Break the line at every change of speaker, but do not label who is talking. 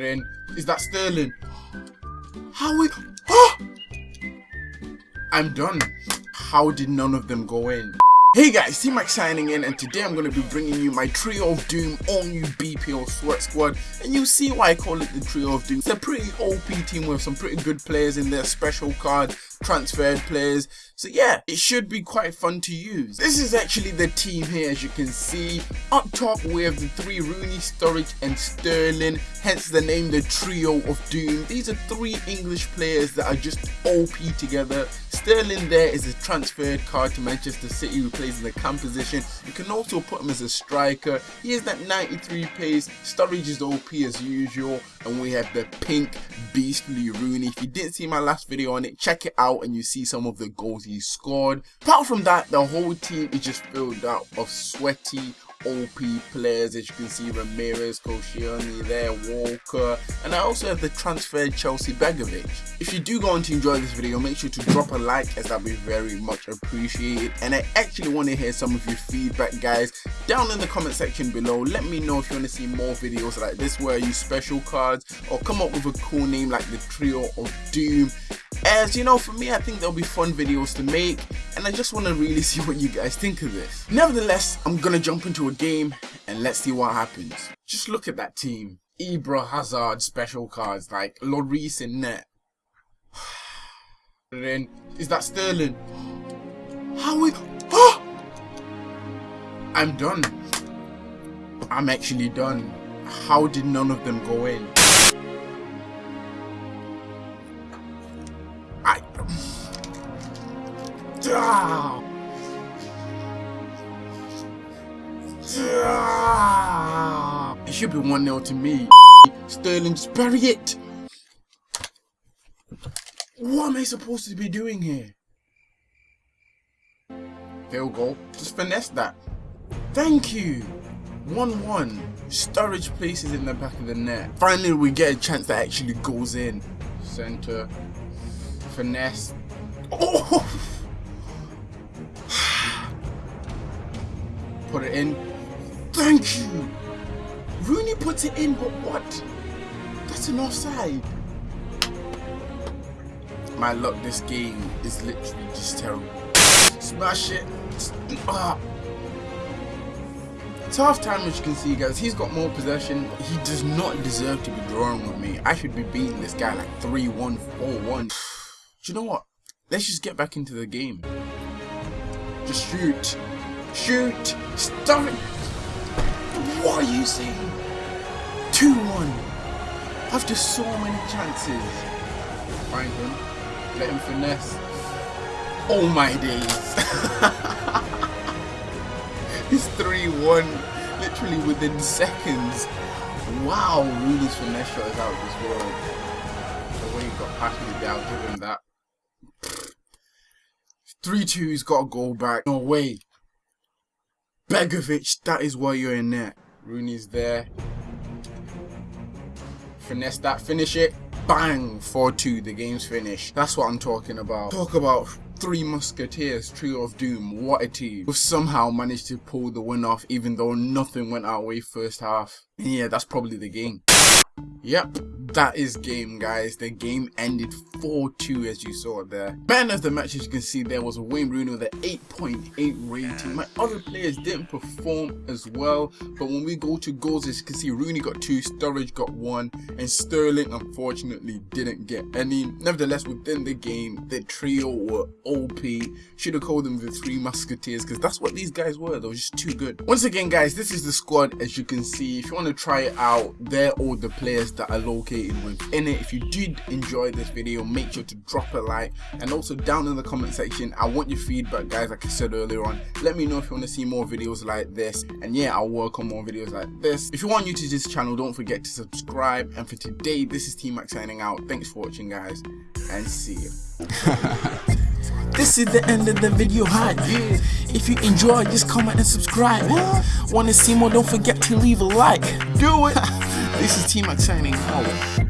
It in. Is that Sterling? How we... Oh! I'm done. How did none of them go in? Hey guys, T-Mac signing in and today I'm going to be bringing you my Trio of Doom all new BPO Sweat Squad and you'll see why I call it the Trio of Doom. It's a pretty OP team with some pretty good players in their special card, transferred players. So yeah, it should be quite fun to use. This is actually the team here as you can see. Up top we have the three Rooney, Sturridge and Sterling, hence the name the Trio of Doom. These are three English players that are just OP together. Sterling there is a transferred card to Manchester City who plays in the cam position. You can also put him as a striker. He has that 93 pace. Sturridge is OP as usual. And we have the pink beastly Rooney. If you didn't see my last video on it, check it out and you see some of the goals he scored. Apart from that, the whole team is just filled out of sweaty, OP players as you can see Ramirez, Koscielny there, Walker and I also have the transferred Chelsea Begovic. If you do go on to enjoy this video make sure to drop a like as that'd be very much appreciated. And I actually want to hear some of your feedback guys. Down in the comment section below let me know if you want to see more videos like this. Where use special cards? Or come up with a cool name like the Trio of Doom as you know, for me, I think there'll be fun videos to make, and I just want to really see what you guys think of this. Nevertheless, I'm gonna jump into a game, and let's see what happens. Just look at that team. Ibra Hazard special cards, like Lloris in net. then, is that Sterling? How we... Oh! I'm done. I'm actually done. How did none of them go in? It should be 1 0 to me. Sterling, just bury it. What am I supposed to be doing here? Field goal. Just finesse that. Thank you. 1-1. Sturridge places in the back of the net. Finally, we get a chance that actually goes in. Center. Finesse. Oh! put it in. Thank you. Rooney puts it in, but what? That's an offside. My luck this game is literally just terrible. Smash it. Ah. It's half time as you can see guys, he's got more possession, he does not deserve to be drawing with me. I should be beating this guy like 3-1, 4-1. Do you know what? Let's just get back into the game. Just shoot. Shoot! Stop it! What are you saying? 2-1. After so many chances. Find him. Let him finesse. Oh my days. He's 3-1. Literally within seconds. Wow, Rooney's finesse shot is out of this world. The way he got there, I'll give him that. 3-2, he's got a goal back. No way. Begovic, that is why you're in there. Rooney's there. Finesse that, finish it. Bang! 4-2, the game's finished. That's what I'm talking about. Talk about Three Musketeers, Trio of Doom, what a team. We've somehow managed to pull the win off even though nothing went our way first half. And yeah, that's probably the game. Yep, that is game guys. The game ended 4-2 as you saw there. Man of the match as you can see there was Wayne Rooney with an 8.8 rating. My other players didn't perform as well. But when we go to goals as you can see Rooney got 2, Sturridge got 1 and Sterling unfortunately didn't get any. Nevertheless within the game the trio were OP. Should have called them the Three Musketeers because that's what these guys were. They were just too good. Once again guys this is the squad as you can see. If you want to try it out they're all the players that are located within it. If you did enjoy this video, make sure to drop a like and also down in the comment section, I want your feedback guys like I said earlier on. Let me know if you want to see more videos like this and yeah, I'll work on more videos like this. If you are new to this channel, don't forget to subscribe and for today, this is T-Mac signing out. Thanks for watching guys and see you.
This is the end of the video hype. If you enjoyed, just comment and subscribe. Wanna see more? Don't forget to leave a like.
Do it. this is T-Mac signing out.